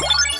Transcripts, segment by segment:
you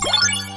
Bye.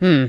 Hmm.